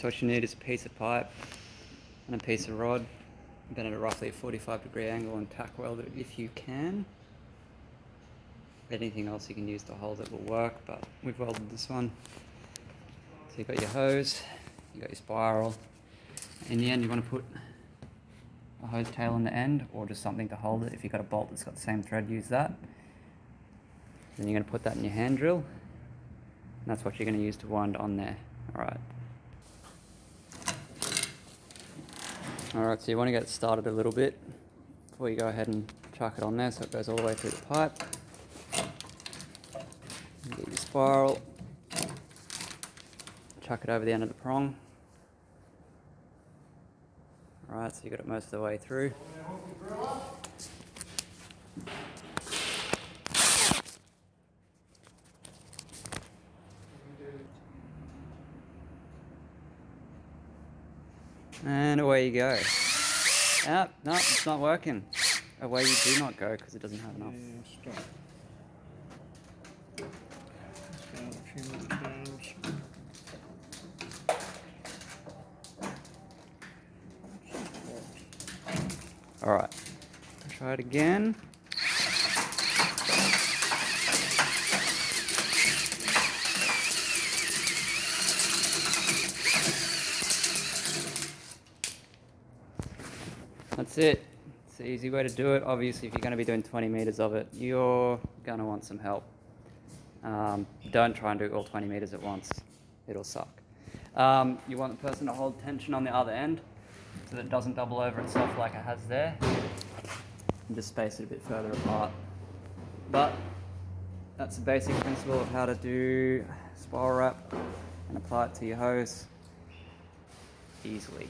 so what you need is a piece of pipe and a piece of rod, bent at a roughly 45 degree angle and tack weld it if you can. Anything else you can use to hold it will work, but we've welded this one. So you've got your hose, you've got your spiral. In the end, you want to put a hose tail on the end or just something to hold it. If you've got a bolt that's got the same thread, use that. Then you're going to put that in your hand drill. And that's what you're going to use to wind on there. Alright. Alright, so you want to get started a little bit before you go ahead and chuck it on there so it goes all the way through the pipe. Get your spiral. Chuck it over the end of the prong. Alright, so you got it most of the way through. And away you go. Ah, no, it's not working. Away you do not go because it doesn't have enough. Yeah, stop. Just got a few more times. Alright. Try it again. That's it. It's the easy way to do it. Obviously, if you're going to be doing 20 meters of it, you're going to want some help. Um, don't try and do all 20 meters at once. It'll suck. Um, you want the person to hold tension on the other end so that it doesn't double over itself like it has there. And just space it a bit further apart. But that's the basic principle of how to do spiral wrap and apply it to your hose easily.